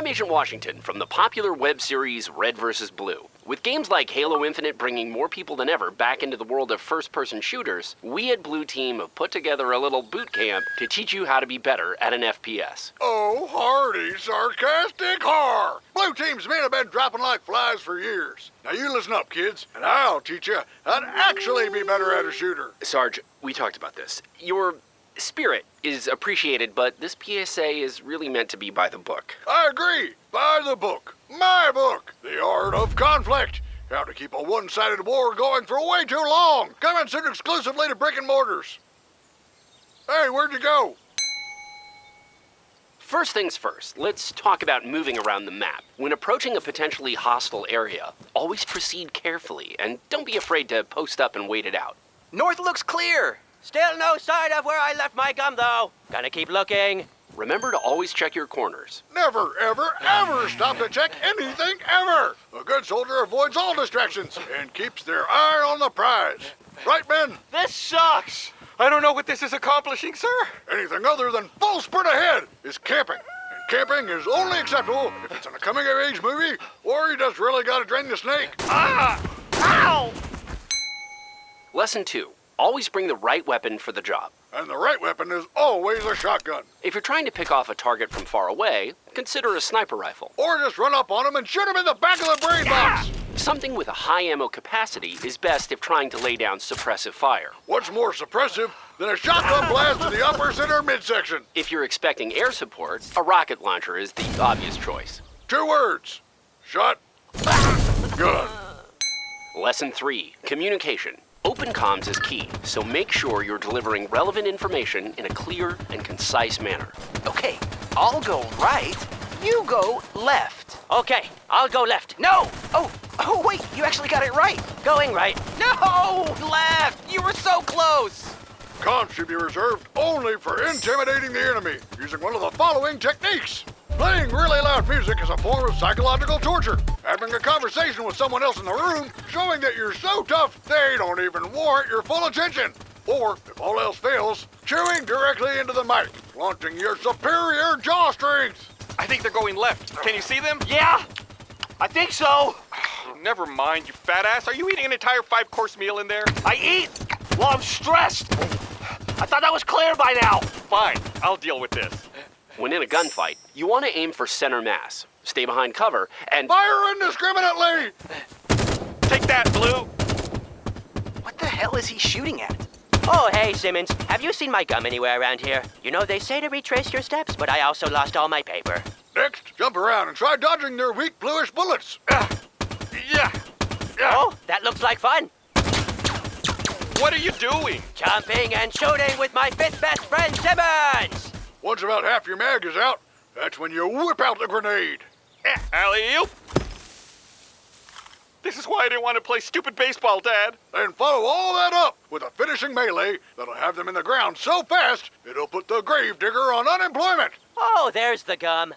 I'm Agent Washington from the popular web series Red vs. Blue. With games like Halo Infinite bringing more people than ever back into the world of first person shooters, we at Blue Team have put together a little boot camp to teach you how to be better at an FPS. Oh, hardy, sarcastic har! Blue Team's men have been dropping like flies for years. Now you listen up, kids, and I'll teach you how to actually be better at a shooter. Sarge, we talked about this. Your spirit is appreciated, but this PSA is really meant to be by the book. I agree. By the book. My book. The Art of Conflict. How to keep a one-sided war going for way too long. Coming soon exclusively to brick and mortars. Hey, where'd you go? First things first, let's talk about moving around the map. When approaching a potentially hostile area, always proceed carefully and don't be afraid to post up and wait it out. North looks clear. Still no sign of where I left my gum, though. Gonna keep looking. Remember to always check your corners. Never, ever, ever stop to check anything ever. A good soldier avoids all distractions and keeps their eye on the prize. Right, men? This sucks! I don't know what this is accomplishing, sir. Anything other than full sprint ahead is camping. And camping is only acceptable if it's in a coming-of-age movie or you just really gotta drain the snake. Ah! Ow! Lesson 2. Always bring the right weapon for the job. And the right weapon is always a shotgun. If you're trying to pick off a target from far away, consider a sniper rifle. Or just run up on him and shoot him in the back of the brain box. Something with a high ammo capacity is best if trying to lay down suppressive fire. What's more suppressive than a shotgun blast in the upper center midsection? If you're expecting air support, a rocket launcher is the obvious choice. Two words. Shot. Gun. Lesson 3. Communication. Open comms is key, so make sure you're delivering relevant information in a clear and concise manner. Okay, I'll go right. You go left. Okay, I'll go left. No! Oh, oh wait, you actually got it right. Going right. No! Left! You were so close! Comms should be reserved only for intimidating the enemy using one of the following techniques. Playing really loud music is a form of psychological torture. Having a conversation with someone else in the room, showing that you're so tough they don't even warrant your full attention. Or, if all else fails, chewing directly into the mic, flaunting your superior jaw strength. I think they're going left. Can you see them? Yeah! I think so. Never mind, you fat ass. Are you eating an entire five-course meal in there? I eat while I'm stressed. I thought that was clear by now. Fine, I'll deal with this. When in a gunfight, you want to aim for center mass, stay behind cover, and Fire indiscriminately! Take that, Blue! What the hell is he shooting at? Oh, hey, Simmons. Have you seen my gum anywhere around here? You know, they say to retrace your steps, but I also lost all my paper. Next, jump around and try dodging their weak bluish bullets. Ah, yeah! Yeah! Oh, that looks like fun. What are you doing? Jumping and shooting with my fifth best friend, Simmons! Once about half your mag is out, that's when you whip out the grenade. Eh, alley-oop! This is why I didn't want to play stupid baseball, Dad. Then follow all that up with a finishing melee that'll have them in the ground so fast it'll put the gravedigger on unemployment. Oh, there's the gum.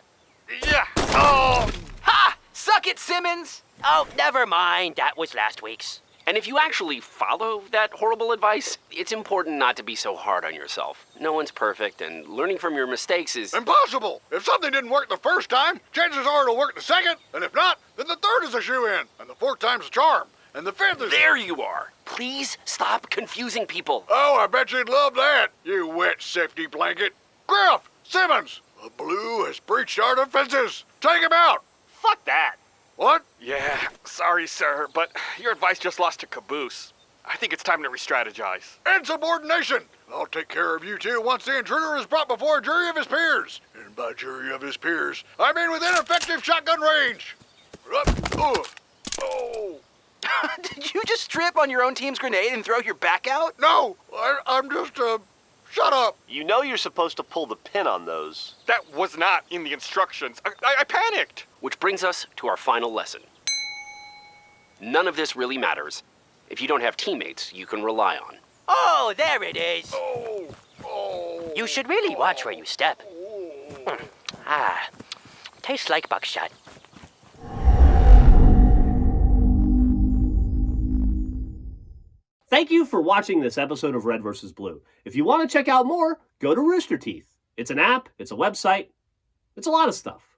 Yeah! Oh! Ha! Suck it, Simmons! Oh, never mind. That was last week's. And if you actually follow that horrible advice, it's important not to be so hard on yourself. No one's perfect, and learning from your mistakes is. Impossible! If something didn't work the first time, chances are it'll work the second, and if not, then the third is a shoe-in, and the fourth time's a charm, and the fifth is... There you are! Please stop confusing people. Oh, I bet you'd love that, you wet safety blanket. Grif! Simmons! The blue has breached our defenses! Take him out! Fuck that! What? Yeah, sorry, sir, but your advice just lost to caboose. I think it's time to re-strategize. Insubordination! I'll take care of you two once the intruder is brought before a jury of his peers. And by jury of his peers, I mean within effective shotgun range. Up, uh, oh. Did you just trip on your own team's grenade and throw your back out? No, I, I'm just, uh, shut up. You know you're supposed to pull the pin on those. That was not in the instructions. I, I, I panicked. Which brings us to our final lesson. None of this really matters if you don't have teammates you can rely on. Oh, there it is. Oh, oh. You should really watch where you step. Hmm. Ah, tastes like buckshot. Thank you for watching this episode of Red vs. Blue. If you want to check out more, go to Rooster Teeth. It's an app, it's a website, it's a lot of stuff.